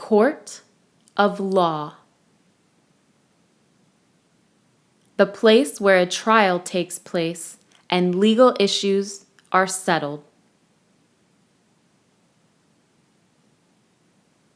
Court of Law The place where a trial takes place and legal issues are settled.